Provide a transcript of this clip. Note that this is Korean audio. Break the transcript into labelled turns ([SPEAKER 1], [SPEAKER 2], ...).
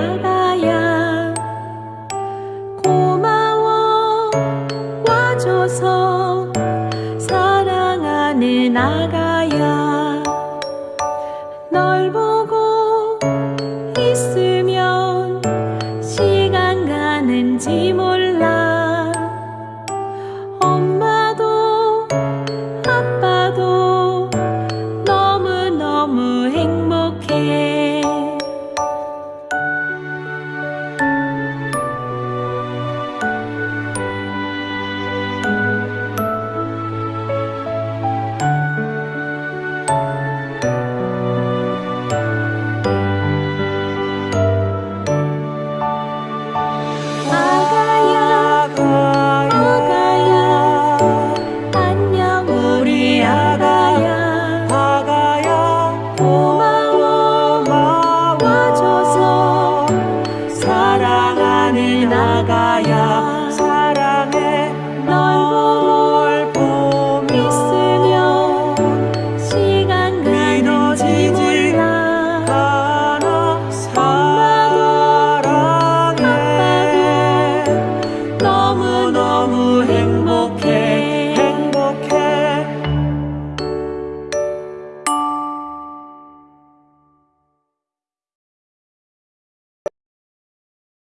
[SPEAKER 1] 바다야 고마워 와줘서 사랑하는 나가야 널 보고 있으면 시간 가는지 몰라. yeah.